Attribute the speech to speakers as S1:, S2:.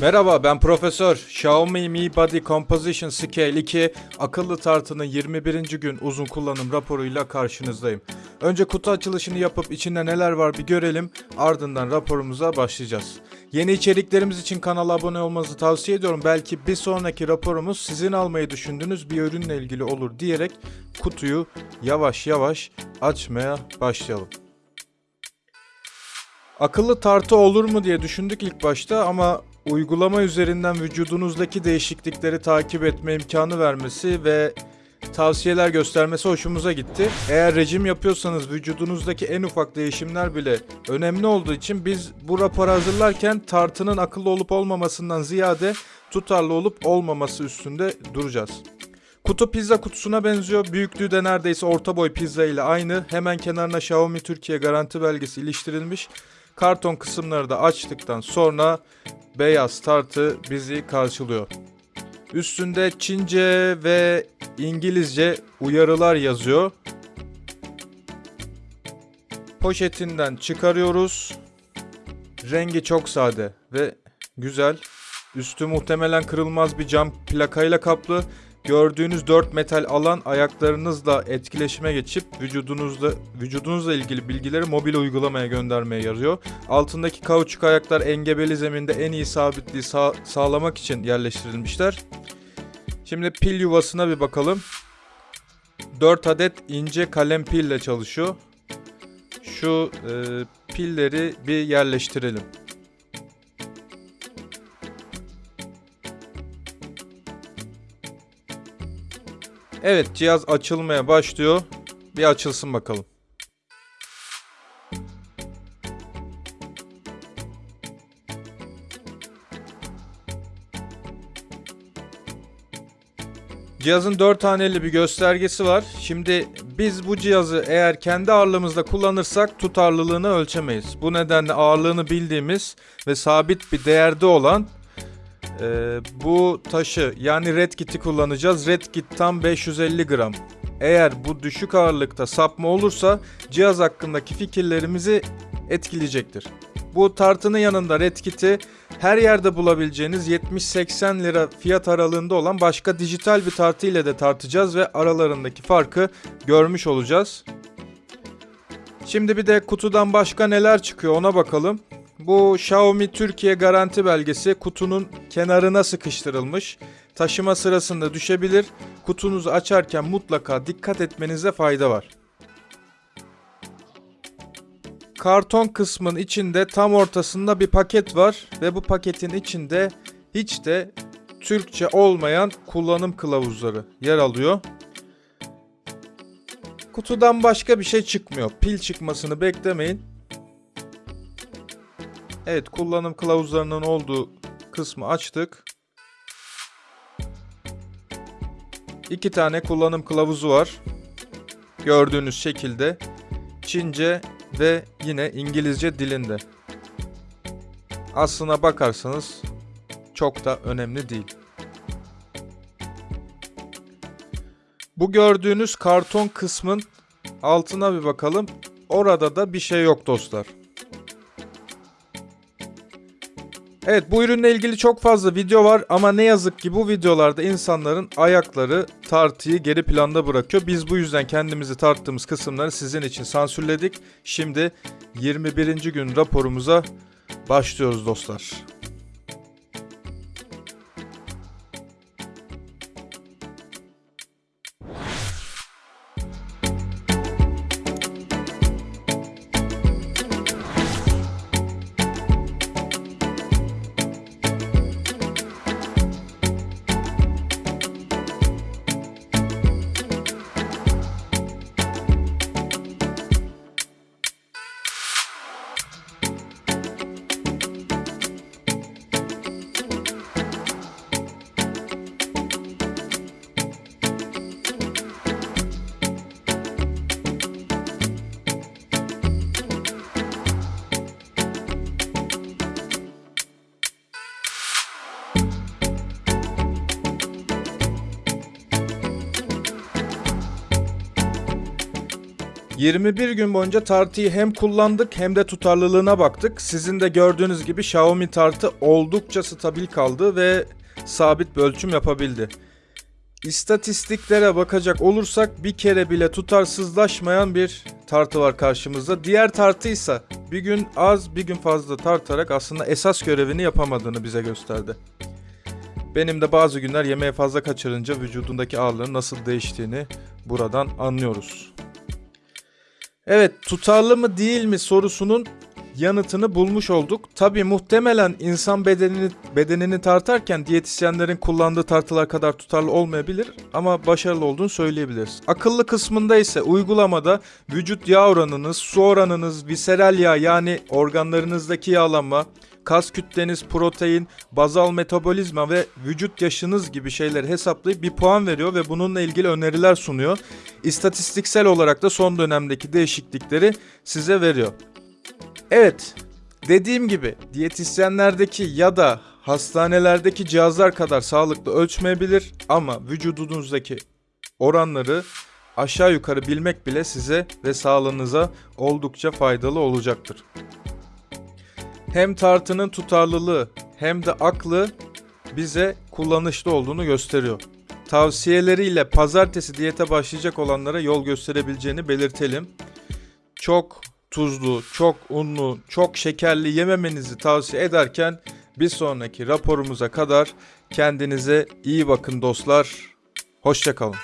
S1: Merhaba ben Profesör. Xiaomi Mi Body Composition Scale 2 akıllı tartının 21. gün uzun kullanım raporuyla karşınızdayım. Önce kutu açılışını yapıp içinde neler var bir görelim ardından raporumuza başlayacağız. Yeni içeriklerimiz için kanala abone olmanızı tavsiye ediyorum. Belki bir sonraki raporumuz sizin almayı düşündüğünüz bir ürünle ilgili olur diyerek kutuyu yavaş yavaş açmaya başlayalım. Akıllı tartı olur mu diye düşündük ilk başta ama uygulama üzerinden vücudunuzdaki değişiklikleri takip etme imkanı vermesi ve tavsiyeler göstermesi hoşumuza gitti. Eğer rejim yapıyorsanız vücudunuzdaki en ufak değişimler bile önemli olduğu için biz bu raporu hazırlarken tartının akıllı olup olmamasından ziyade tutarlı olup olmaması üstünde duracağız. Kutu pizza kutusuna benziyor. Büyüklüğü de neredeyse orta boy pizza ile aynı. Hemen kenarına Xiaomi Türkiye garanti belgesi iliştirilmiş. Karton kısımları da açtıktan sonra beyaz tartı bizi karşılıyor. Üstünde Çince ve İngilizce uyarılar yazıyor. Poşetinden çıkarıyoruz. Rengi çok sade ve güzel. Üstü muhtemelen kırılmaz bir cam plakayla kaplı. Gördüğünüz 4 metal alan ayaklarınızla etkileşime geçip vücudunuzla vücudunuzla ilgili bilgileri mobil uygulamaya göndermeye yarıyor. Altındaki kauçuk ayaklar engebeli zeminde en iyi sabitliği sağ, sağlamak için yerleştirilmişler. Şimdi pil yuvasına bir bakalım. 4 adet ince kalem pille çalışıyor. Şu e, pilleri bir yerleştirelim. Evet cihaz açılmaya başlıyor. Bir açılsın bakalım. Cihazın 4 haneli bir göstergesi var. Şimdi biz bu cihazı eğer kendi ağırlığımızda kullanırsak tutarlılığını ölçemeyiz. Bu nedenle ağırlığını bildiğimiz ve sabit bir değerde olan ee, bu taşı yani Red Kit'i kullanacağız. Red Kit tam 550 gram. Eğer bu düşük ağırlıkta sapma olursa cihaz hakkındaki fikirlerimizi etkileyecektir. Bu tartının yanında Red Kit'i her yerde bulabileceğiniz 70-80 lira fiyat aralığında olan başka dijital bir tartı ile de tartacağız ve aralarındaki farkı görmüş olacağız. Şimdi bir de kutudan başka neler çıkıyor ona bakalım. Bu Xiaomi Türkiye garanti belgesi kutunun kenarına sıkıştırılmış. Taşıma sırasında düşebilir. Kutunuzu açarken mutlaka dikkat etmenize fayda var. Karton kısmın içinde tam ortasında bir paket var ve bu paketin içinde hiç de Türkçe olmayan kullanım kılavuzları yer alıyor. Kutudan başka bir şey çıkmıyor. Pil çıkmasını beklemeyin. Evet kullanım kılavuzlarının olduğu kısmı açtık. İki tane kullanım kılavuzu var. Gördüğünüz şekilde Çince ve yine İngilizce dilinde. Aslına bakarsanız çok da önemli değil. Bu gördüğünüz karton kısmın altına bir bakalım. Orada da bir şey yok dostlar. Evet bu ürünle ilgili çok fazla video var ama ne yazık ki bu videolarda insanların ayakları tartıyı geri planda bırakıyor. Biz bu yüzden kendimizi tarttığımız kısımları sizin için sansürledik. Şimdi 21. gün raporumuza başlıyoruz dostlar. 21 gün boyunca tartıyı hem kullandık hem de tutarlılığına baktık. Sizin de gördüğünüz gibi Xiaomi tartı oldukça stabil kaldı ve sabit bir ölçüm yapabildi. İstatistiklere bakacak olursak bir kere bile tutarsızlaşmayan bir tartı var karşımızda. Diğer tartıysa bir gün az bir gün fazla tartarak aslında esas görevini yapamadığını bize gösterdi. Benim de bazı günler yemeğe fazla kaçırınca vücudundaki ağırlığın nasıl değiştiğini buradan anlıyoruz. Evet tutarlı mı değil mi sorusunun yanıtını bulmuş olduk. Tabi muhtemelen insan bedenini bedenini tartarken diyetisyenlerin kullandığı tartılar kadar tutarlı olmayabilir ama başarılı olduğunu söyleyebiliriz. Akıllı kısmında ise uygulamada vücut yağ oranınız, su oranınız, viseral yağ yani organlarınızdaki yağlanma, kas kütleniz, protein, bazal metabolizma ve vücut yaşınız gibi şeyleri hesaplayıp bir puan veriyor ve bununla ilgili öneriler sunuyor. İstatistiksel olarak da son dönemdeki değişiklikleri size veriyor. Evet, dediğim gibi diyetisyenlerdeki ya da hastanelerdeki cihazlar kadar sağlıklı ölçmeyebilir ama vücudunuzdaki oranları aşağı yukarı bilmek bile size ve sağlığınıza oldukça faydalı olacaktır. Hem tartının tutarlılığı hem de aklı bize kullanışlı olduğunu gösteriyor. Tavsiyeleriyle pazartesi diyete başlayacak olanlara yol gösterebileceğini belirtelim. Çok tuzlu, çok unlu, çok şekerli yememenizi tavsiye ederken bir sonraki raporumuza kadar kendinize iyi bakın dostlar. Hoşçakalın.